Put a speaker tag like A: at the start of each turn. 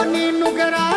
A: Soni नुगरा